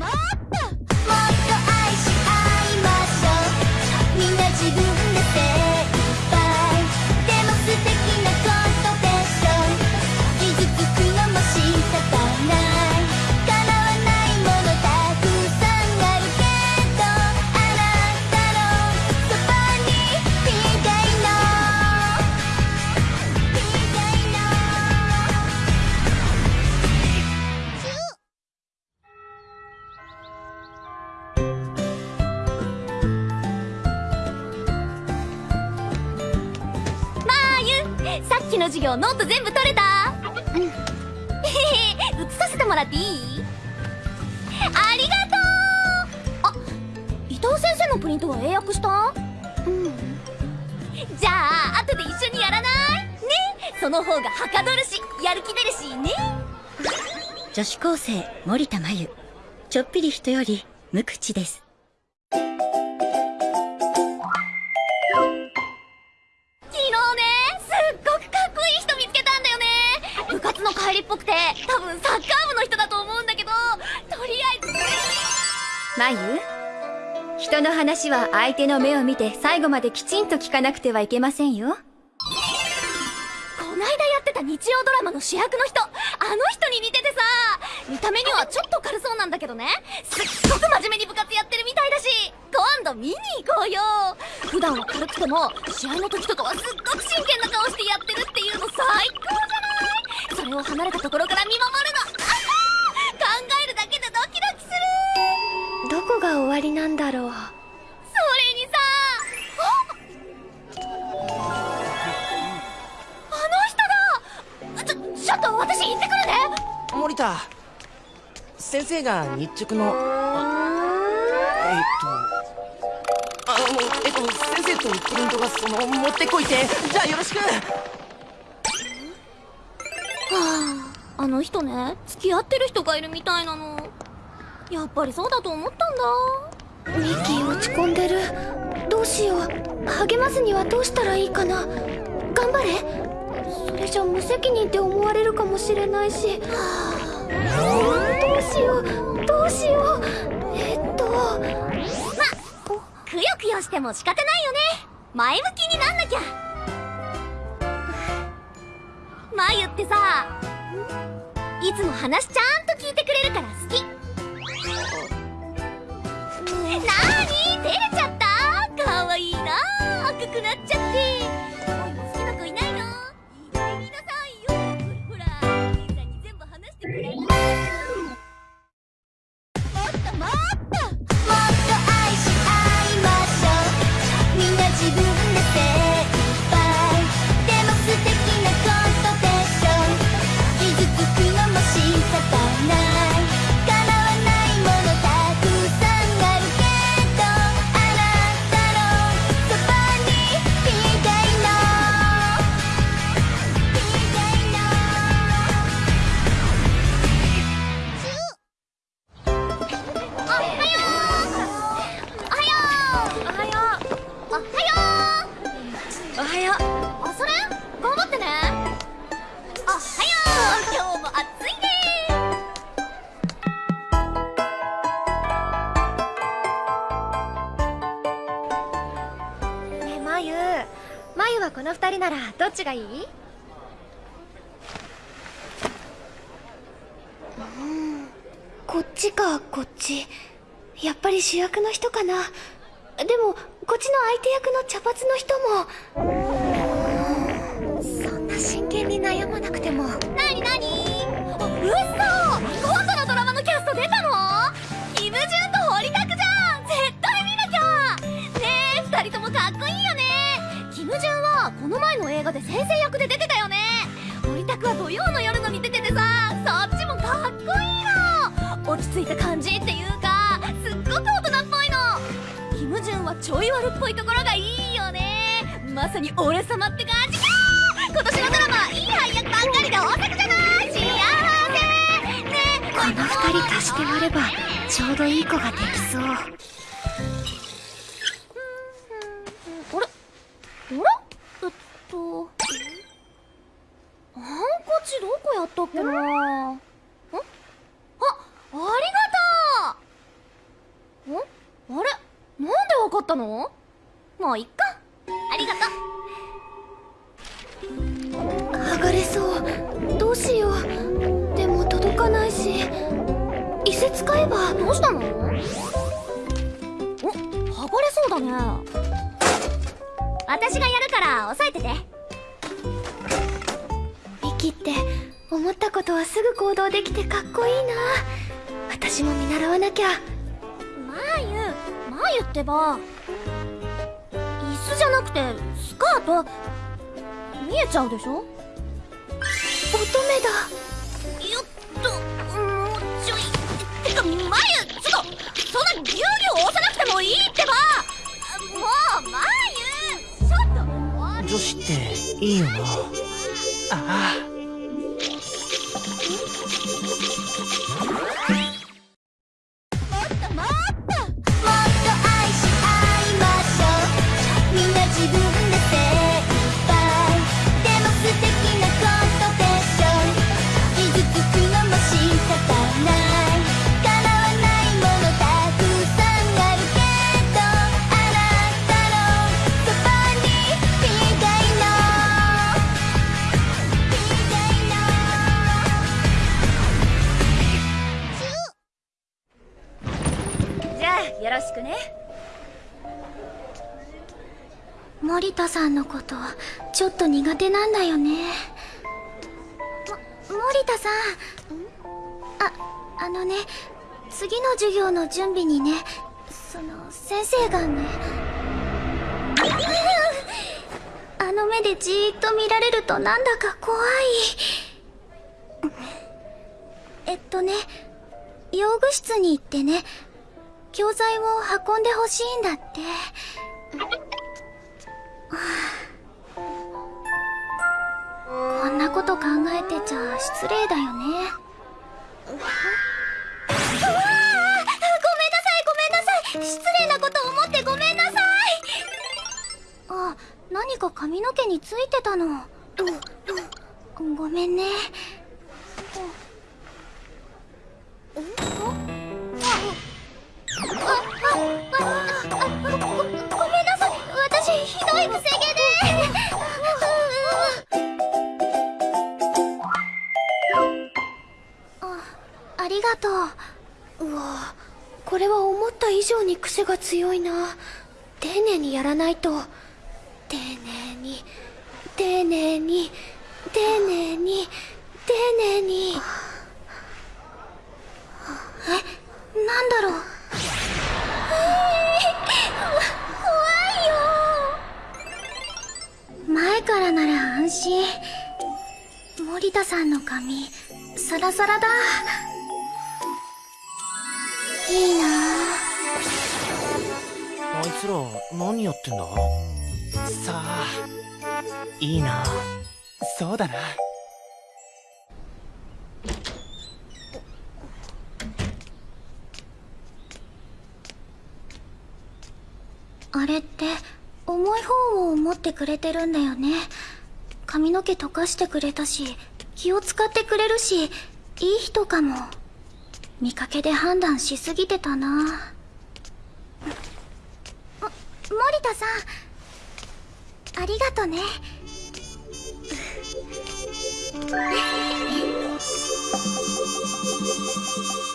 の授業ノート全部取れた？うん。へへ写させてもらっていい？ありがとう。あ伊藤先生のプリントは英訳した？うん。じゃあ後で一緒にやらない？ね。その方がはかどるしやる気出るしね。女子高生森田真由。ちょっぴり人より無口です帰りっぽくて多分サッカー部の人だと思うんだけどとりあえず。まゆ人の話は相手の目を見て最後まできちんと聞かなくてはいけませんよ。こないだやってた日曜ドラマの主役の人あの人に似ててさ見た目にはちょっと軽そうなんだけどね。すっごく真面目に部活やってるみたいだし今度見に行こうよ。普段は軽くても試合の時とかはすっごく真剣な顔してやってるっていうの最高じゃない？それを離れたところから見守るの。考えるだけでドキドキする。どこが終わりなんだろう。それにさあの人だちょちょっと私行ってくるね。森田。先生が日直の。えっと。あのえっと先生とプリントがその持ってこいって。じゃあよろしくはああの人ね付き合ってる人がいるみたいなの。やっぱりそうだと思ったんだ。ミッキー落ち込んでる。どうしよう。励ますにはどうしたらいいかな。頑張れ。それじゃ無責任って思われるかもしれないし、はあ、どうしよう。どうしよう。えっと。まくよくよしても仕方ないよね。前向きになんなきゃまゆってさいつも話ちゃんと聞いてくれるから好き。なーに？照れちゃった？かわいいな赤くなっちゃってらどっちがいい？うんこっちかこっち。やっぱり主役の人かな。でもこっちの相手役の茶髪の人も。この前の映画で先生役で出てたよね。堀拓は土曜の夜のに出ててさそっちもかっこいいの落ち着いた感じっていうかすっごく大人っぽいの。キム・ジュンはちょい悪っぽいところがいいよね。まさに俺様って感じか今年のドラマいい配役ばっかりで大作じゃない。幸せ。ね。この二人足して割ればちょうどいい子ができそう。と。ハンカチどこやったっけな？あありがとう！んあれ？なんでわかったの？いっか。ありがとう。剥がれそう。どうしよう。でも届かないし。伊勢使えば。どうしたの？お剥がれそうだね。私がやるから押さえてて。ミキって思ったことはすぐ行動できてかっこいいな。私も見習わなきゃ。マーユマーユってば。椅子じゃなくてスカート。見えちゃうでしょ？乙女だいいよな。ああ。ちょっと苦手なんだよね。も森田さん。ああのね次の授業の準備にねその先生がね あの目でじーっと見られるとなんだか怖い。えっとね用具室に行ってね教材を運んでほしいんだって。こんなこと考えてちゃ失礼だよね。うわーごめんなさいごめんなさい。失礼なこと思ってごめんなさい。あ何か髪の毛についてたの。ごめんね。あああああごごめんなさい私ひどいくとうわこれは思った以上に癖が強いな。丁寧にやらないと。丁寧に丁寧に丁寧に丁寧に。えなんだろう。えー、怖いよ。前からなら安心。森田さんの髪サラサラだ。いいな。あいつら何やってんだ？さあいいな。そうだな。あれって重い方を持ってくれてるんだよね。髪の毛溶かしてくれたし気を使ってくれるしいい人かも見かけで判断しすぎてたな。も森田さん。ありがとね。も っ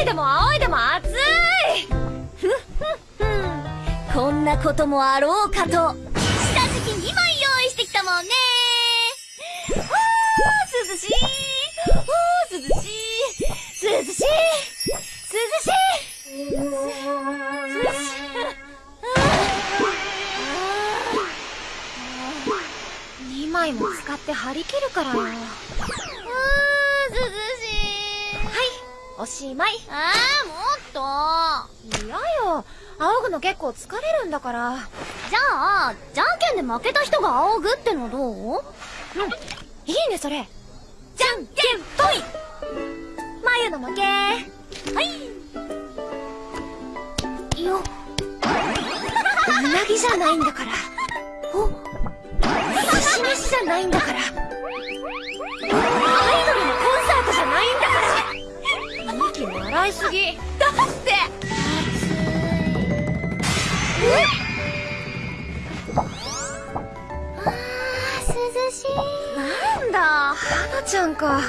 いでもいでも熱い。ふっふっふこんなこともあろうかと。下敷き2枚用意してきたもんね。あ涼しい。あ涼しい。涼しい。涼しい。2枚も使って張り切るからよ。おしまい。あーもっと嫌よ。仰ぐの結構疲れるんだから。じゃあじゃんけんで負けた人が仰ぐってのどう？いいね、それ。じゃんけんぽい眉の負け。ようなぎじゃないんだから。お寿司飯じゃないんだから。アイドルいすぎ。だって涼しい。なんだ花ちゃんか。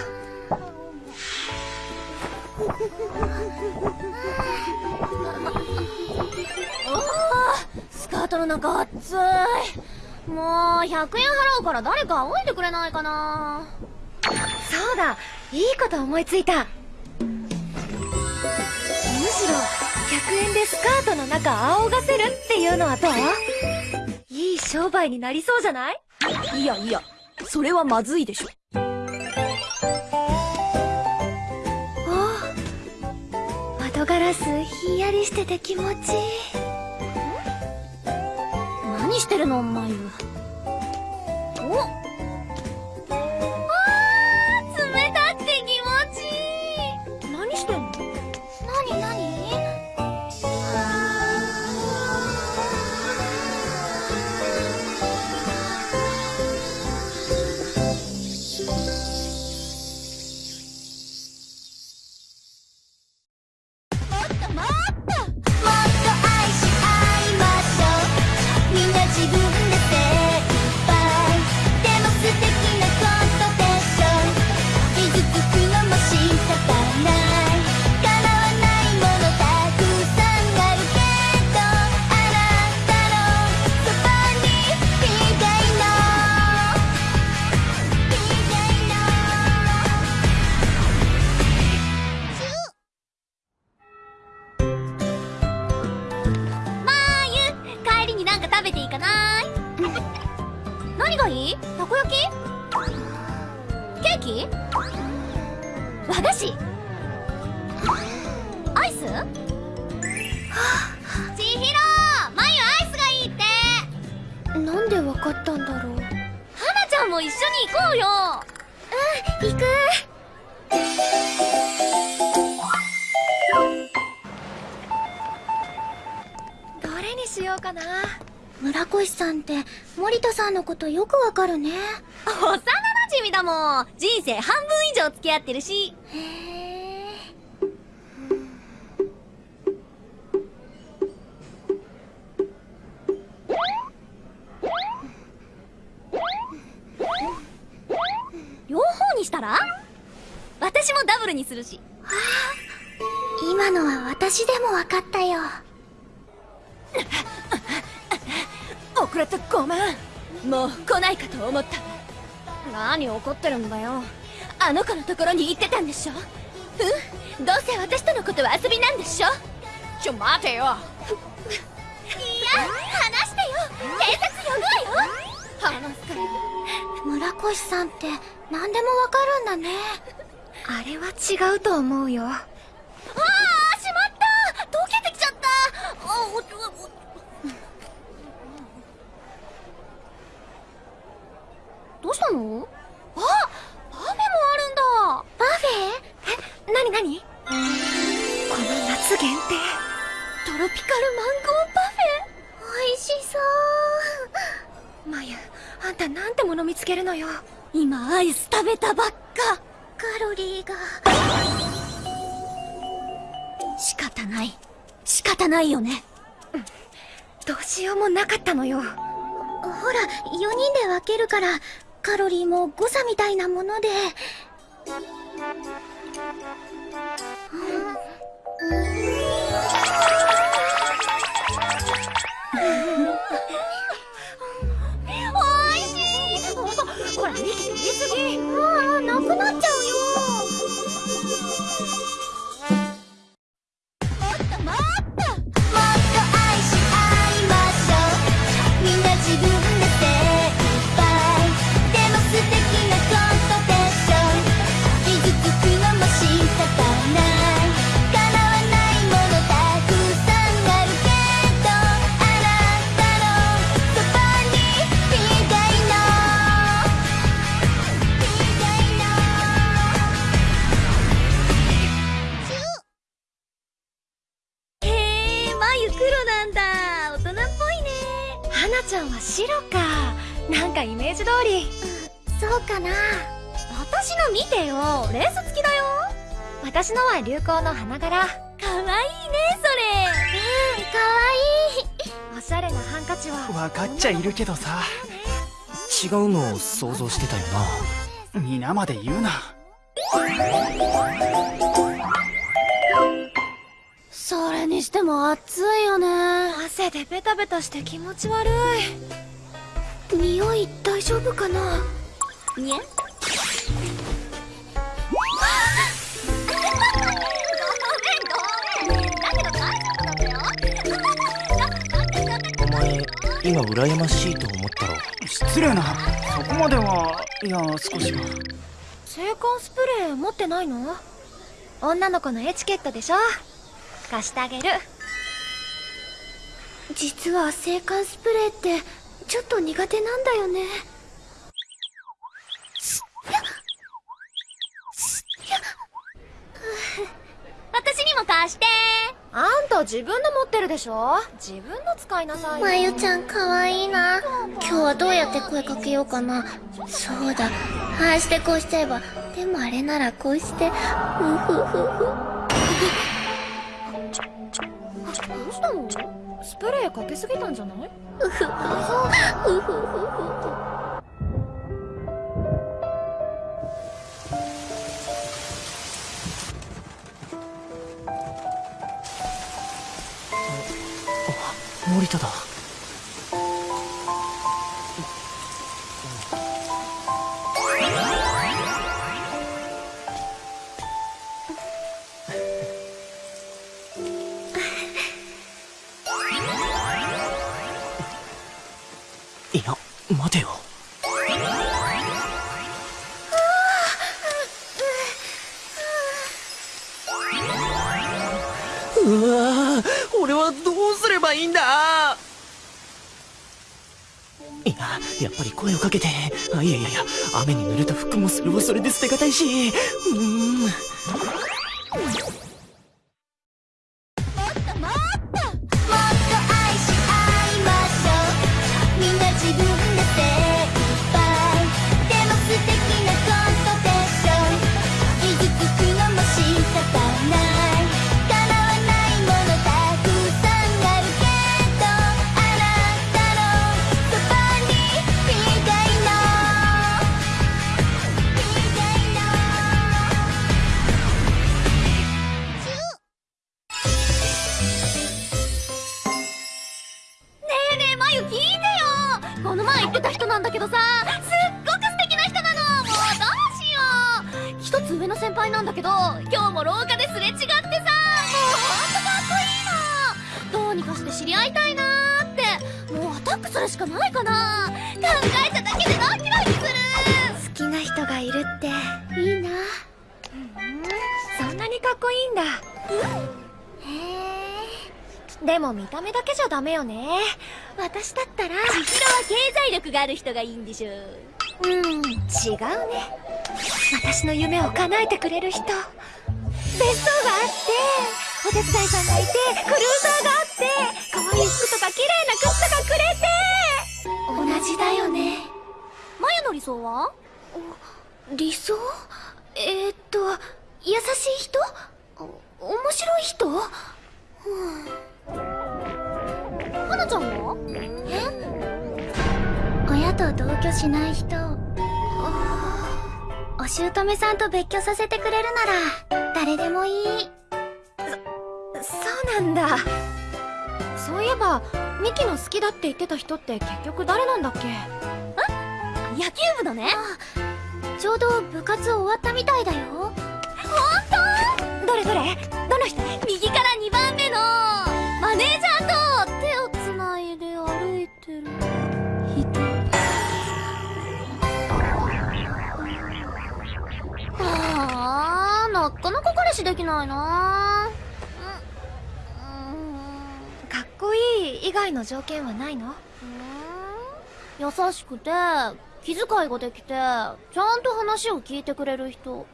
スカートの中暑いもう100円払うから誰か仰いでくれないかなそうだ。いいこと思いついた。むしろ、100円でスカートの中仰がせるっていうのはどう？いい商売になりそうじゃない？いやいやそれはまずいでしょ。お窓ガラスひんやりしてて気持ちいい。何してるのまゆお？したら？私もダブルにするし。今のは私でもわかったよ。遅れてごめん。もう来ないかと思った。何怒ってるんだよ。あの子のところに行ってたんでしょ？うん？どうせ私とのことは遊びなんでしょ？ちょ待てよ。いや話してよ。警察呼ぶわよ。話すから村越さんって何でもわかるんだね。あれは違うと思うよ。ああしまった。溶けてきちゃった。あおおどうしたのあパフェもあるんだパフェえ、なになにこの夏限定トロピカルマンゴーパ美味しそうまゆ、あんたなんてもの見つけるのよ。今アイス食べたばっか。カロリーが。仕方ない。仕方ないよね。どうしようもなかったのよ。ほら4人で分けるからカロリーも誤差みたいなもので。おい通り。そうかな。私の見てよ。レース付きだよ。私のは流行の花柄。かわいいねそうんかわいい。おしゃれなハンカチは。分かっちゃいるけどさ。違うのを想像してたよな。皆まで言うな。それにしても暑いよね。汗でベタベタして気持ち悪い匂い大丈夫かな？にゃごめんごめん。だけど大丈夫なんだよお前今羨ましいと思ったろ失礼なそこまではいや少しは。制汗スプレー持ってないの？女の子のエチケットでしょ？貸してあげる。実は制汗スプレーってちょっと苦手なんだよね。私にも貸して。あんた自分の持ってるでしょ？自分の使いなさいよ。まゆちゃんかわいいな。今日はどうやって声かけようかな。そうだ。ああしてこうしちゃえば。でもあれならこうして。ふふふふ。どうしたの？スプレーかけすぎたんじゃない？あっ森田だ。声をかけて。あいやいやいや雨に濡れた服もそれはそれで捨てがたいし。うん。よね。私だったら。千尋は経済力がある人がいいんでしょう。ん違うね。私の夢を叶えてくれる人。別荘があって。お手伝いさんがいて。クルーザーがあって。可愛い服とか綺麗な靴とかくれて。同じだよね。まゆの理想は？理想？えー、っと優しい人？お面白い人？はと同居しない人。お姑さんと別居させてくれるなら誰でもいい。そうなんだ。そういえばミキの好きだって言ってた人って結局誰なんだっけ？野球部のね。ちょうど部活終わったみたいだよ。ほんとどれどれどの人？右なかなか彼氏できないな。かっこいい以外の条件はないの？優しくて気遣いができてちゃんと話を聞いてくれる人。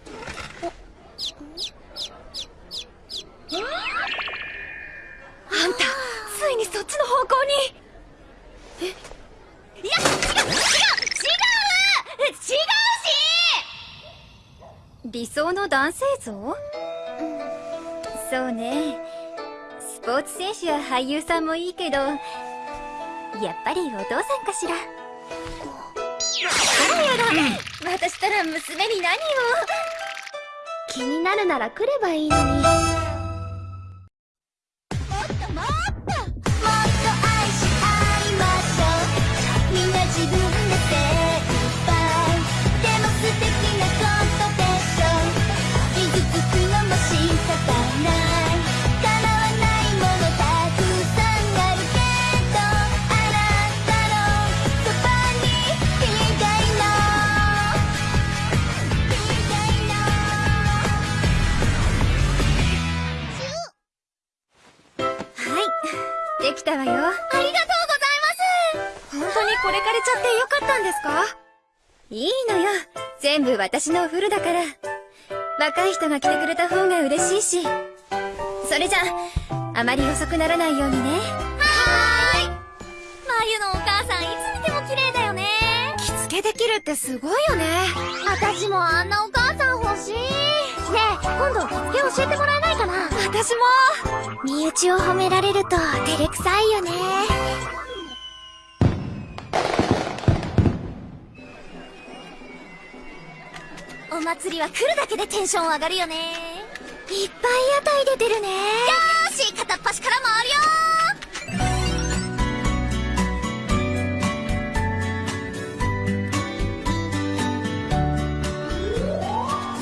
あんたついにそっちの方向に。え？いや違う違う違う！違うし！理想の男性像？そうね。スポーツ選手や俳優さんもいいけどやっぱりお父さんかしら？あらやだ。私たら娘に何を？気になるなら来ればいいのに。私のお風呂だから。若い人が来てくれた方が嬉しいし。それじゃあまり遅くならないようにね。はーい。まゆのお母さんいつ見ても綺麗だよね。着付けできるってすごいよね。私もあんなお母さん欲しい。ねえ今度着付け教えてもらえないかな。私も。身内を褒められると照れくさいよね祭りは来るだけでテンション上がるよね。いっぱい屋台出てるね。よーし片っ端から回るよ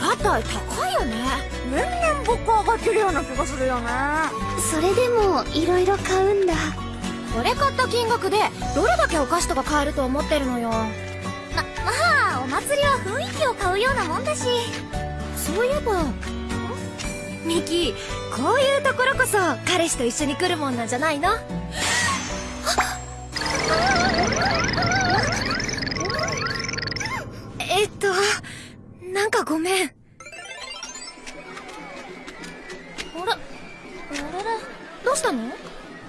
屋台高いよね。年々物価上がってるような気がするよね。それでもいろいろ買うんだ。これ買った金額でどれだけお菓子とか買えると思ってるのよ。ま、ま祭りは雰囲気を買うようなもんだし。そういえば。ミキこういうところこそ彼氏と一緒に来るもんなんじゃないの？えっとなんかごめん。あれあれれどうしたの？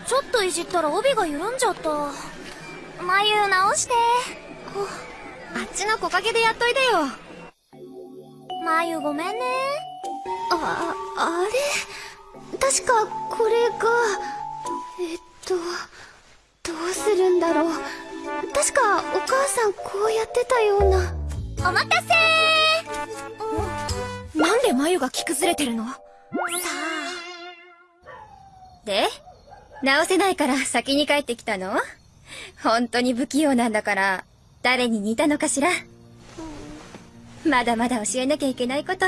ちょっといじったら帯が緩んじゃった。眉直してあっちの木陰でやっといでよ。眉ごめんね。ああれ？確かこれがえっとどうするんだろう。確かお母さんこうやってたような。お待たせなんで眉が着崩れてるの？さあ。で直せないから先に帰ってきたの？本当に不器用なんだから誰に似たのかしら？まだまだ教えなきゃいけないこと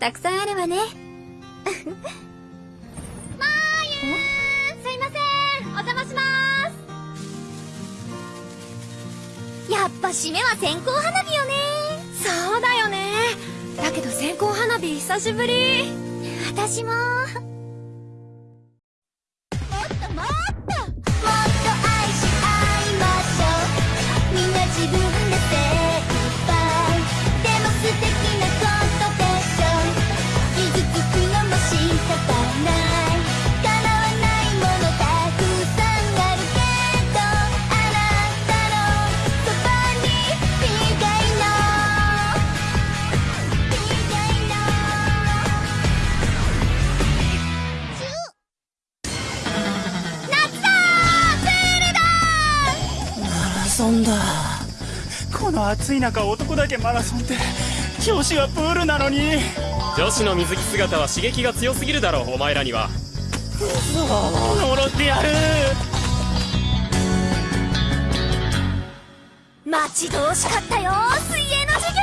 たくさんあるわね。すいません。お邪魔します。やっぱ締めは線香花火よね。そうだよね。だけど線香花火久しぶり。私もンだ。この暑い中男だけマラソンって女子はプールなのに。女子の水着姿は刺激が強すぎるだろお前らには。呪ってやる。待ち遠しかったよ水泳の授業。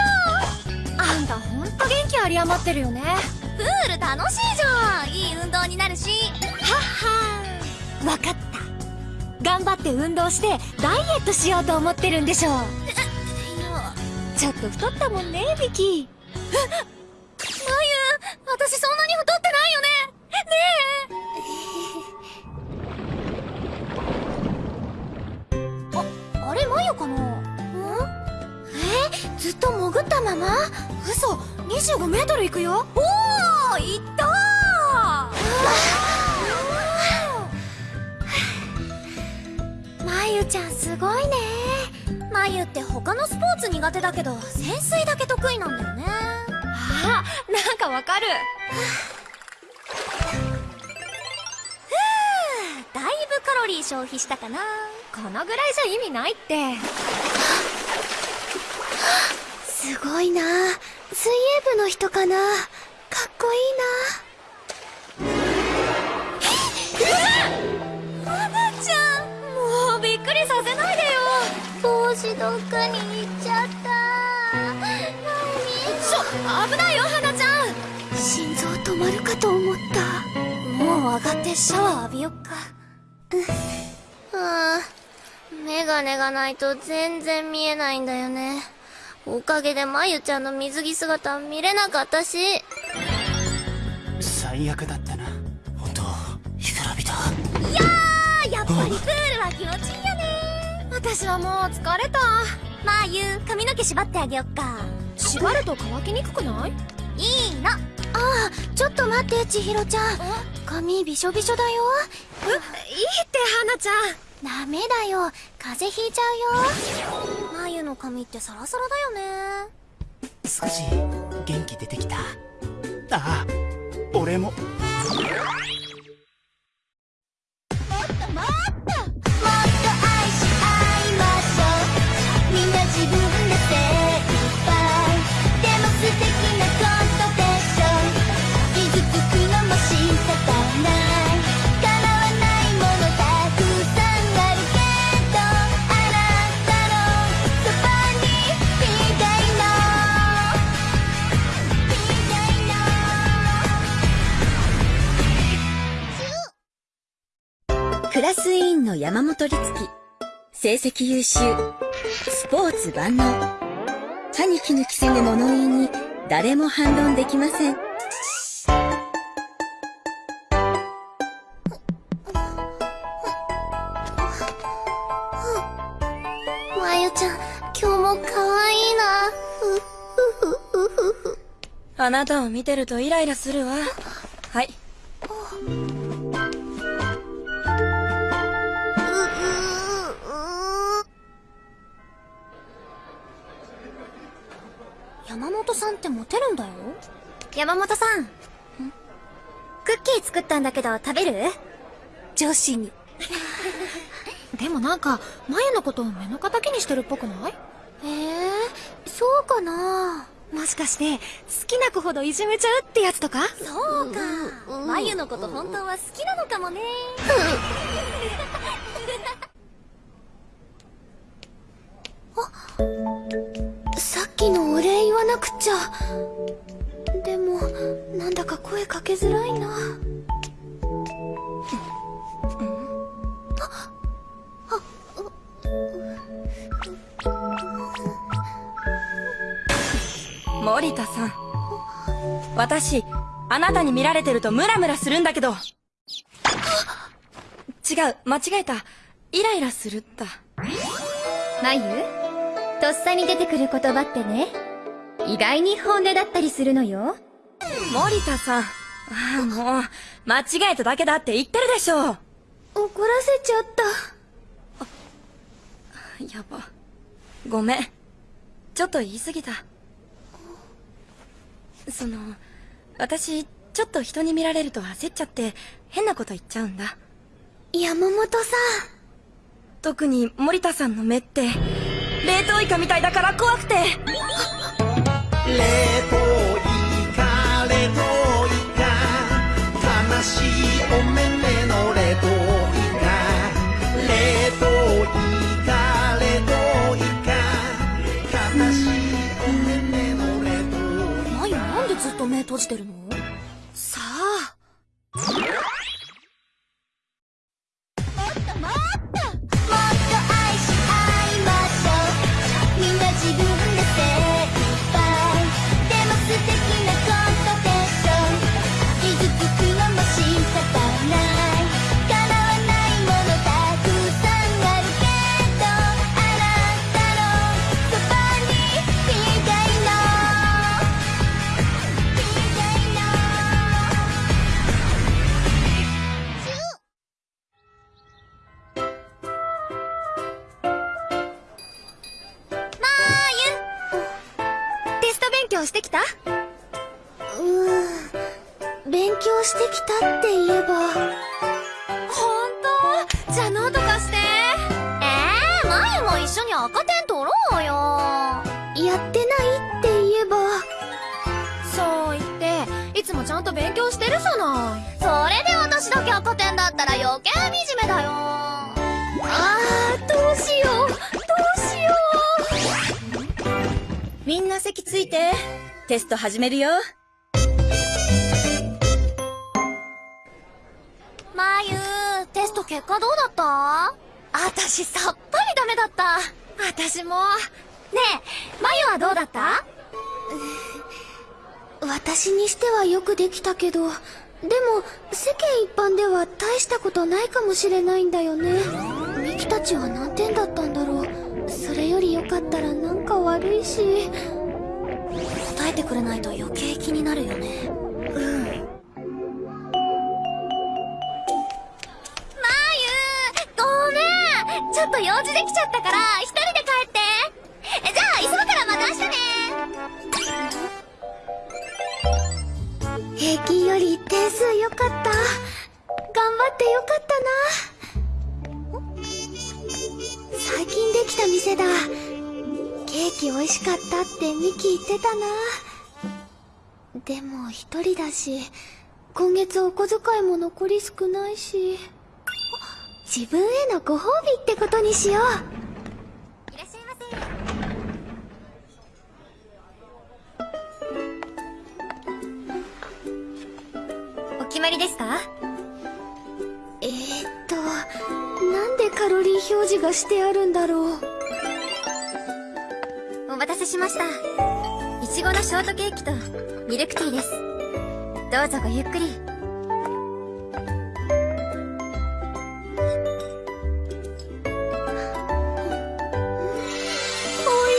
あんたほんと元気有り余ってるよね。プール楽しいじゃん。いい運動になるし。はっはわかった頑張って運動してダイエットしようと思ってるんでしょちょっと太ったもんねミキ。まゆ私そんなに太ってないよねねえああれまゆかな？えずっと潜ったまま？嘘25メートル行くよ。おおいったまゆちゃんすごいね。まゆって他のスポーツ苦手だけど潜水だけ得意なんだよね。ああなんかわかる。だいぶカロリー消費したかな。このぐらいじゃ意味ないって。すごいな。水泳部の人かな。かっこいい帽子どっかに行っちゃった。ちょ危ないよ花ちゃん。な心臓止まるかと思った。もう上がってシャワー浴びよっか。はあメガネがないと全然見えないんだよね。おかげでまゆちゃんの水着姿見れなかったし。最悪だったな。本当干からびたあやっぱりプールは気持ちいい私はもう疲れた。まあゆう髪の毛縛ってあげよっか。縛ると乾きにくくない？いいの。ちょっと待って千尋ちゃん。髪びしょびしょだよ。いいって花ちゃん。ダメだよ。風邪ひいちゃうよ。眉の髪ってサラサラだよね。少し元気出てきた。ああ俺もラス委員の山本律樹。成績優秀。スポーツ万能。歯に衣着せぬ物言いに誰も反論できません。まゆちゃん今日も可愛いなふふふふふあなたを見てるとイライラするわ。はい。さんってモテるんだよ。山本さん。クッキー作ったんだけど食べる？女子に。でもなんか眉のことを目の敵にしてるっぽくない？ええそうかな。もしかして好きな子ほどいじめちゃうってやつとか？そうか。眉のこと本当は好きなのかもね。さっきのお礼言わなくちゃでもなんだか声かけづらいな森田さん。私、あなたに見られてるとムラムラするんだけど。違う、間違えた。イライラするった。眉とっさに出てくる言葉ってね意外に本音だったりするのよ森田さん。ああ、もう、間違えただけだって言ってるでしょ。怒らせちゃったやば。ごめん。ちょっと言い過ぎた。その、私、ちょっと人に見られると焦っちゃって、変なこと言っちゃうんだ。山本さ特に森田さんの目って、冷凍イカみたいだから怖くて。冷凍イカ冷凍イカ。悲しいお目目の冷凍イカ。冷凍イカ冷凍イカ。悲しいお目目の冷凍イカ。眉なんでずっと目閉じてるの？さあ強してきた？うん。勉強してきたって言えば。本当？じゃあノート貸して。えー、まも一緒に赤点取ろうよ。やってないって言えば。そう言っていつもちゃんと勉強してるじゃない。それで私だけ赤点だったら余計惨めだよ。あーどうしよう。みんな席ついて。テスト始めるよ。まゆテスト結果どうだった？私さっぱりダメだった。私も。ねえまゆはどうだった？う私にしてはよくできたけどでも世間一般では大したことないかもしれないんだよね。ミキたちは何点だったんだろうそれよりよかったらなんか悪いし。答えてくれないと余計気になるよね。うん。まゆごめん。ちょっと用事できちゃったから一人で帰って。じゃあ急ぐからまた明日ね。平均より点数良かった。頑張ってよかったな。できた店だ。ケーキ美味しかったってミキ言ってたな。でも一人だし今月お小遣いも残り少ないし。自分へのご褒美ってことにしよう。いらっしゃいませ。お決まりですか？表示がしてあるんだろう。お待たせしました。いちごのショートケーキとミルクティーです。どうぞごゆっくり。美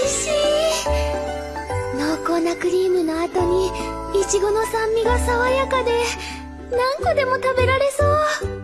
味しい。濃厚なクリームの後にいちごの酸味が爽やかで何個でも食べられそう。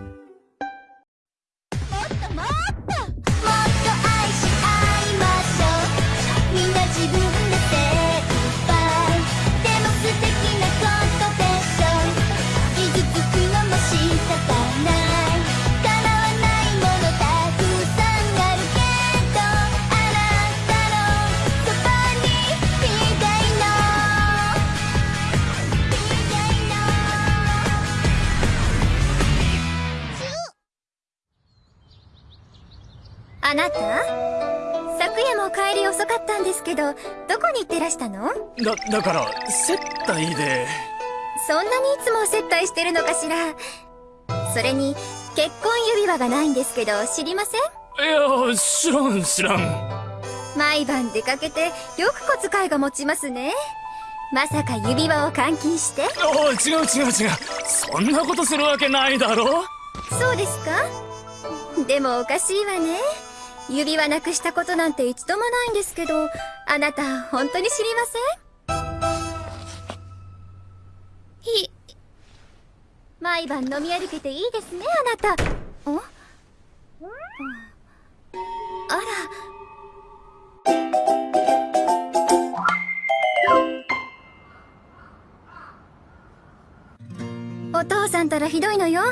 あなた？昨夜も帰り遅かったんですけどどこに行ってらしたの？だだから接待で。そんなにいつも接待してるのかしら。それに結婚指輪がないんですけど知りません？いや知らん知らん。毎晩出かけてよく小遣いが持ちますね。まさか指輪を換金して？おい違う違う違う。そんなことするわけないだろ。そうですか？でもおかしいわね指輪なくしたことなんて一度もないんですけどあなた本当に知りません？ひ毎晩飲み歩けていいですねあなた。ん。あら。お父さんたらひどいのよ。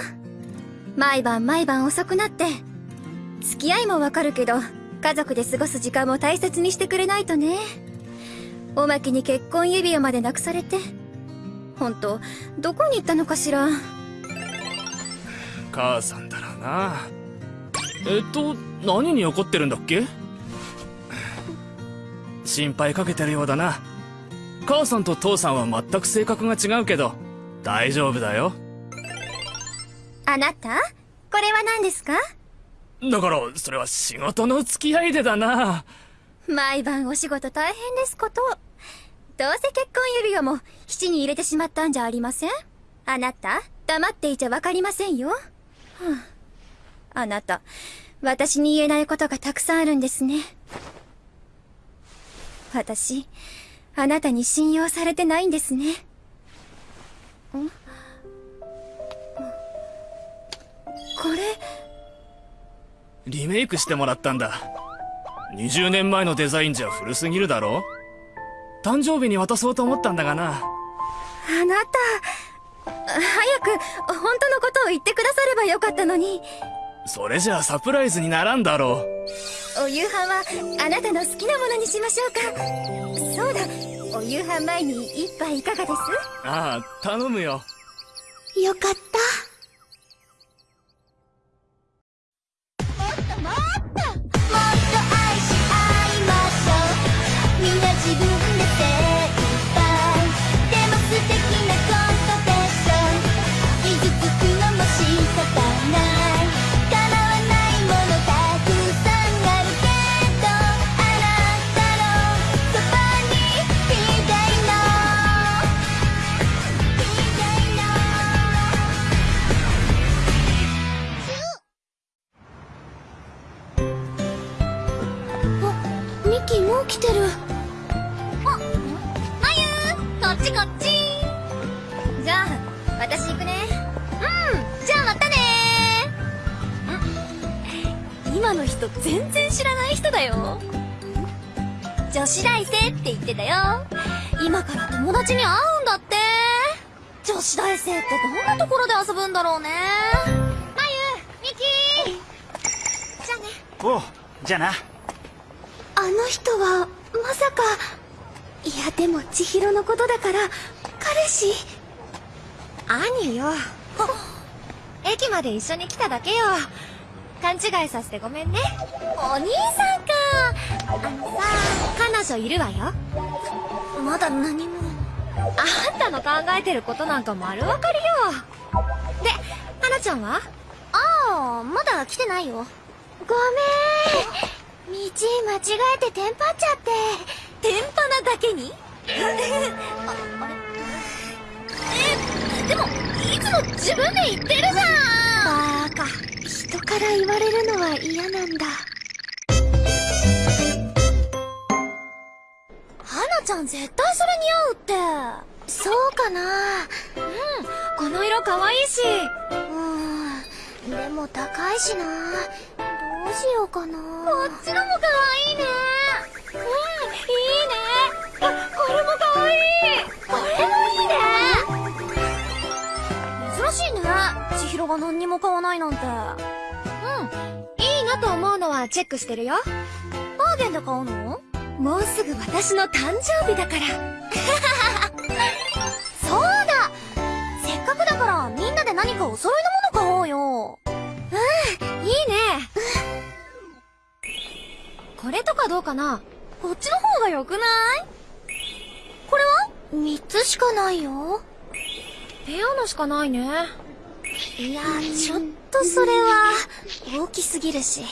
毎晩毎晩遅くなって付き合いもわかるけど家族で過ごす時間も大切にしてくれないとね。おまけに結婚指輪までなくされて本当どこに行ったのかしら？母さんだらな。えっと何に怒ってるんだっけ？心配かけてるようだな。母さんと父さんは全く性格が違うけど大丈夫だよ。あなた？これは何ですか？だからそれは仕事の付き合いでだな。毎晩お仕事大変ですこと。どうせ結婚指輪も七に入れてしまったんじゃありません？あなた黙っていちゃわかりませんよ、あ、あなた私に言えないことがたくさんあるんですね。私あなたに信用されてないんですね。ん。これリメイクしてもらったんだ20年前のデザインじゃ古すぎるだろ？誕生日に渡そうと思ったんだがなあなた早く、本当のことを言ってくださればよかったのに。それじゃあサプライズにならんだろお夕飯は、あなたの好きなものにしましょうか。そうだ、お夕飯前に一杯いかがです？う。ああ、頼むよ。よかったミキもう来てる。まゆこっちこっち。じゃあ、私行くね。うんじゃあまたね。ん今の人全然知らない人だよ。女子大生って言ってたよ。今から友達に会うんだって。女子大生ってどんなところで遊ぶんだろうね。まゆミキじゃあねおうじゃあなあの人はまさかいやでも千尋のことだから彼氏？兄よ。駅まで一緒に来ただけよ。勘違いさせてごめんね。お兄さんかあのさ彼女いるわよ。まだ何もあんたの考えてることなんか丸わかりよ。で、花ちゃんは？ああまだ来てないよごめん道間違えてテンパっちゃって。天パなだけに？ああれ？えでもいつも自分で言ってるじゃん。バーカ。人から言われるのは嫌なんだ。花ちゃん絶対それ似合うって。そうかな。この色可愛いし。うん。でも高いしな。どうしようかな。こっちのも可愛いね。うんいいね。あこれも可愛い。これもいいね。珍しいね。千尋が何にも買わないなんて。うん。いいなと思うのはチェックしてるよ。バーゲンで買うの？もうすぐ私の誕生日だから。そうだ。せっかくだからみんなで何かお揃いのこれとかどうかな？こっちの方が良くない？これは？3つしかないよ。ペアのしかないね。いやちょっとそれは。大きすぎるし。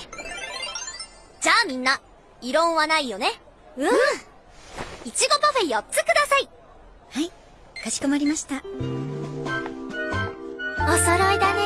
じゃあみんな異論はないよね？うん。いちごパフェ4つください。はい、かしこまりました。お揃いだね